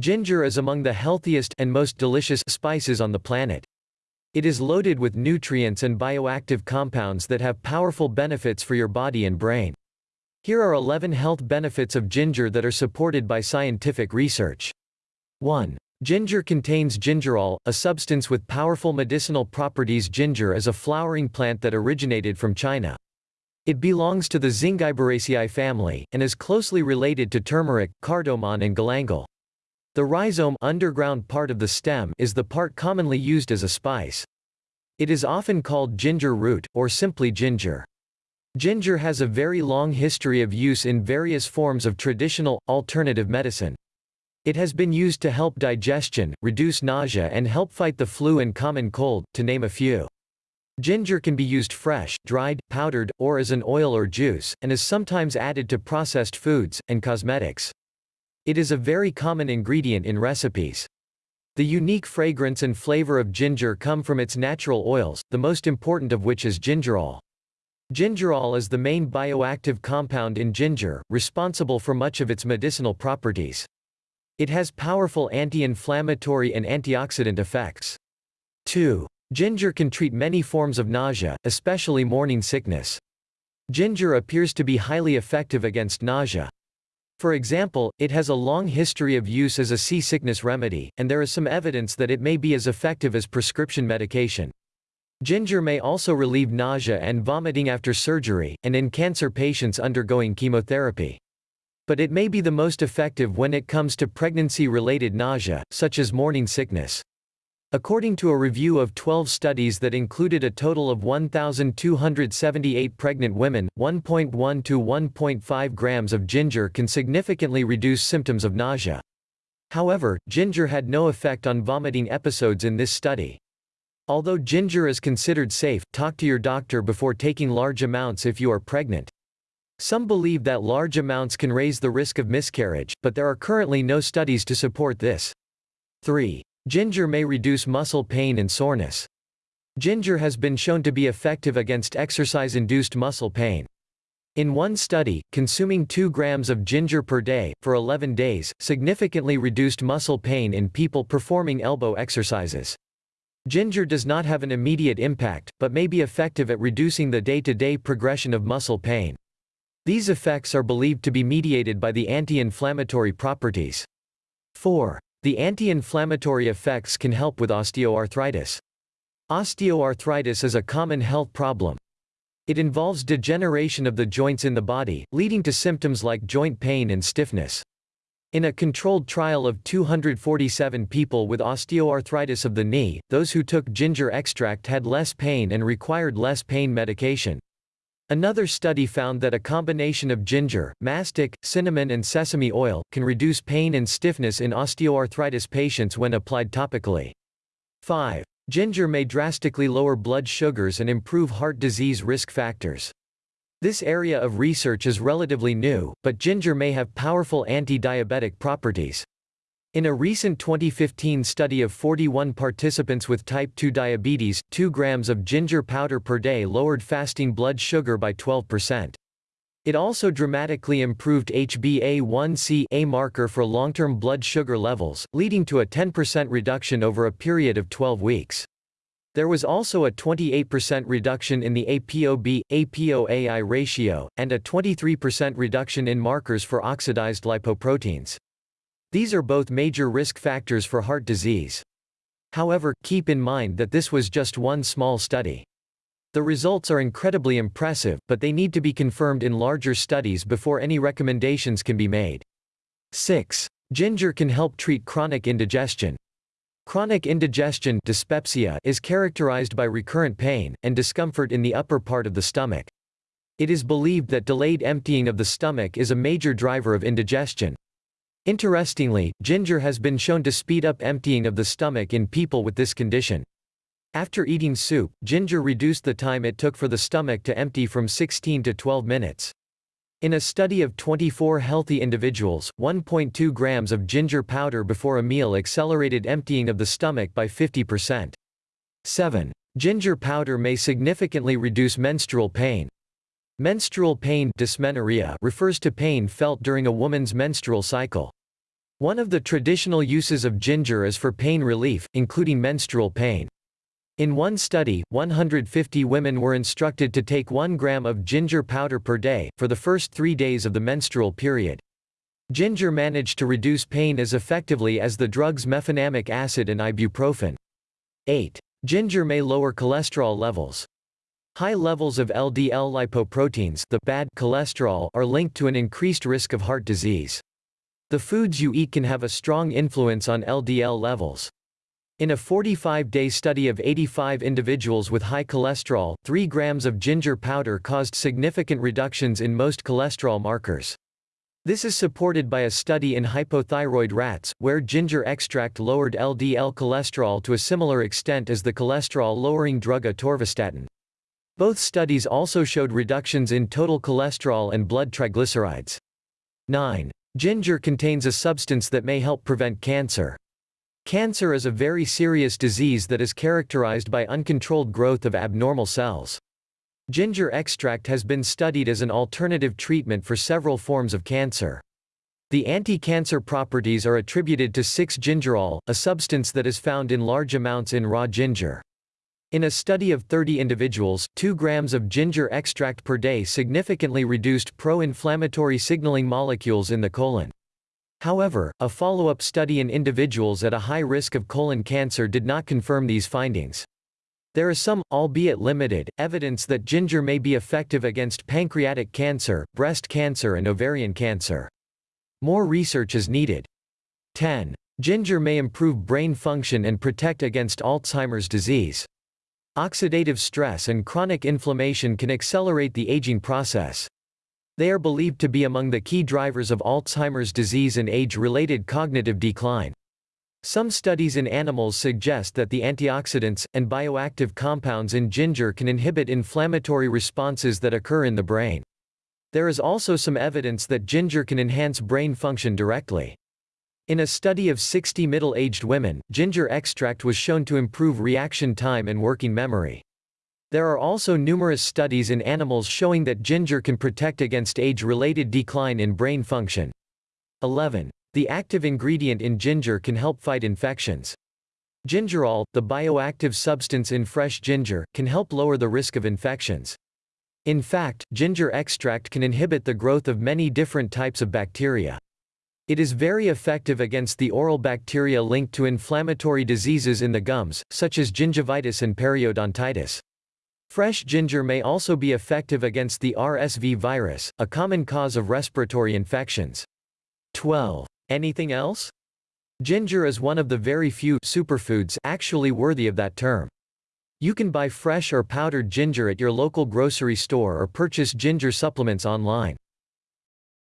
Ginger is among the healthiest and most delicious spices on the planet. It is loaded with nutrients and bioactive compounds that have powerful benefits for your body and brain. Here are 11 health benefits of ginger that are supported by scientific research. 1. Ginger contains gingerol, a substance with powerful medicinal properties. Ginger is a flowering plant that originated from China. It belongs to the Zingiberaceae family, and is closely related to turmeric, cardamom and galangal. The rhizome underground part of the stem is the part commonly used as a spice. It is often called ginger root, or simply ginger. Ginger has a very long history of use in various forms of traditional, alternative medicine. It has been used to help digestion, reduce nausea and help fight the flu and common cold, to name a few. Ginger can be used fresh, dried, powdered, or as an oil or juice, and is sometimes added to processed foods, and cosmetics. It is a very common ingredient in recipes. The unique fragrance and flavor of ginger come from its natural oils, the most important of which is gingerol. Gingerol is the main bioactive compound in ginger, responsible for much of its medicinal properties. It has powerful anti-inflammatory and antioxidant effects. 2. Ginger can treat many forms of nausea, especially morning sickness. Ginger appears to be highly effective against nausea. For example, it has a long history of use as a seasickness remedy, and there is some evidence that it may be as effective as prescription medication. Ginger may also relieve nausea and vomiting after surgery, and in cancer patients undergoing chemotherapy. But it may be the most effective when it comes to pregnancy-related nausea, such as morning sickness. According to a review of 12 studies that included a total of 1,278 pregnant women, 1.1 to 1.5 grams of ginger can significantly reduce symptoms of nausea. However, ginger had no effect on vomiting episodes in this study. Although ginger is considered safe, talk to your doctor before taking large amounts if you are pregnant. Some believe that large amounts can raise the risk of miscarriage, but there are currently no studies to support this. 3. Ginger may reduce muscle pain and soreness. Ginger has been shown to be effective against exercise-induced muscle pain. In one study, consuming 2 grams of ginger per day, for 11 days, significantly reduced muscle pain in people performing elbow exercises. Ginger does not have an immediate impact, but may be effective at reducing the day-to-day -day progression of muscle pain. These effects are believed to be mediated by the anti-inflammatory properties. 4. The anti-inflammatory effects can help with osteoarthritis. Osteoarthritis is a common health problem. It involves degeneration of the joints in the body, leading to symptoms like joint pain and stiffness. In a controlled trial of 247 people with osteoarthritis of the knee, those who took ginger extract had less pain and required less pain medication. Another study found that a combination of ginger, mastic, cinnamon and sesame oil, can reduce pain and stiffness in osteoarthritis patients when applied topically. 5. Ginger may drastically lower blood sugars and improve heart disease risk factors. This area of research is relatively new, but ginger may have powerful anti-diabetic properties. In a recent 2015 study of 41 participants with type 2 diabetes, 2 grams of ginger powder per day lowered fasting blood sugar by 12%. It also dramatically improved HbA1c, a marker for long-term blood sugar levels, leading to a 10% reduction over a period of 12 weeks. There was also a 28% reduction in the ApoB, ApoAI ratio, and a 23% reduction in markers for oxidized lipoproteins. These are both major risk factors for heart disease. However, keep in mind that this was just one small study. The results are incredibly impressive, but they need to be confirmed in larger studies before any recommendations can be made. 6. Ginger can help treat chronic indigestion. Chronic indigestion dyspepsia is characterized by recurrent pain, and discomfort in the upper part of the stomach. It is believed that delayed emptying of the stomach is a major driver of indigestion. Interestingly, ginger has been shown to speed up emptying of the stomach in people with this condition. After eating soup, ginger reduced the time it took for the stomach to empty from 16 to 12 minutes. In a study of 24 healthy individuals, 1.2 grams of ginger powder before a meal accelerated emptying of the stomach by 50%. 7. Ginger powder may significantly reduce menstrual pain. Menstrual pain dysmenorrhea refers to pain felt during a woman's menstrual cycle. One of the traditional uses of ginger is for pain relief, including menstrual pain. In one study, 150 women were instructed to take 1 gram of ginger powder per day, for the first three days of the menstrual period. Ginger managed to reduce pain as effectively as the drugs mefenamic acid and ibuprofen. 8. Ginger may lower cholesterol levels. High levels of LDL lipoproteins the bad cholesterol are linked to an increased risk of heart disease. The foods you eat can have a strong influence on LDL levels. In a 45-day study of 85 individuals with high cholesterol, 3 grams of ginger powder caused significant reductions in most cholesterol markers. This is supported by a study in hypothyroid rats, where ginger extract lowered LDL cholesterol to a similar extent as the cholesterol-lowering drug atorvastatin. Both studies also showed reductions in total cholesterol and blood triglycerides. 9. Ginger contains a substance that may help prevent cancer. Cancer is a very serious disease that is characterized by uncontrolled growth of abnormal cells. Ginger extract has been studied as an alternative treatment for several forms of cancer. The anti-cancer properties are attributed to 6-gingerol, a substance that is found in large amounts in raw ginger. In a study of 30 individuals, 2 grams of ginger extract per day significantly reduced pro-inflammatory signaling molecules in the colon. However, a follow-up study in individuals at a high risk of colon cancer did not confirm these findings. There is some, albeit limited, evidence that ginger may be effective against pancreatic cancer, breast cancer and ovarian cancer. More research is needed. 10. Ginger may improve brain function and protect against Alzheimer's disease. Oxidative stress and chronic inflammation can accelerate the aging process. They are believed to be among the key drivers of Alzheimer's disease and age-related cognitive decline. Some studies in animals suggest that the antioxidants, and bioactive compounds in ginger can inhibit inflammatory responses that occur in the brain. There is also some evidence that ginger can enhance brain function directly. In a study of 60 middle-aged women, ginger extract was shown to improve reaction time and working memory. There are also numerous studies in animals showing that ginger can protect against age-related decline in brain function. 11. The active ingredient in ginger can help fight infections. Gingerol, the bioactive substance in fresh ginger, can help lower the risk of infections. In fact, ginger extract can inhibit the growth of many different types of bacteria. It is very effective against the oral bacteria linked to inflammatory diseases in the gums, such as gingivitis and periodontitis. Fresh ginger may also be effective against the RSV virus, a common cause of respiratory infections. 12. Anything else? Ginger is one of the very few superfoods actually worthy of that term. You can buy fresh or powdered ginger at your local grocery store or purchase ginger supplements online.